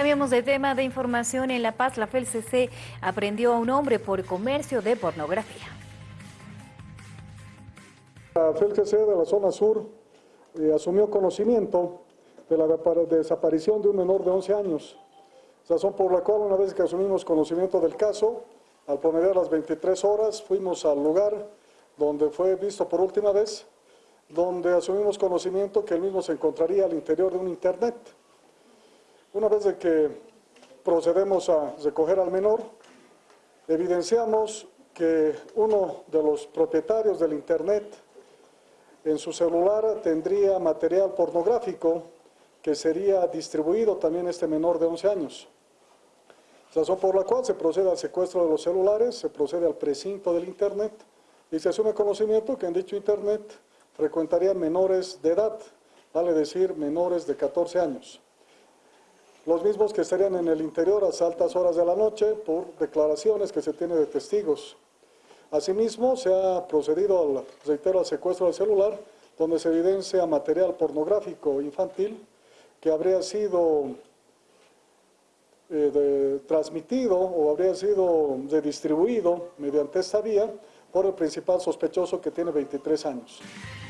Cambiamos de tema de información. En La Paz, la FELCC aprendió a un hombre por comercio de pornografía. La FELCC de la zona sur eh, asumió conocimiento de la desaparición de un menor de 11 años, razón por la cual una vez que asumimos conocimiento del caso, al promediar las 23 horas fuimos al lugar donde fue visto por última vez, donde asumimos conocimiento que el mismo se encontraría al interior de un internet. Una vez de que procedemos a recoger al menor, evidenciamos que uno de los propietarios del internet en su celular tendría material pornográfico que sería distribuido también a este menor de 11 años. Razón por la cual se procede al secuestro de los celulares, se procede al precinto del internet y se asume conocimiento que en dicho internet frecuentarían menores de edad, vale decir menores de 14 años los mismos que estarían en el interior a altas horas de la noche por declaraciones que se tiene de testigos. Asimismo, se ha procedido al, reitero, al secuestro del celular, donde se evidencia material pornográfico infantil que habría sido eh, transmitido o habría sido distribuido mediante esta vía por el principal sospechoso que tiene 23 años.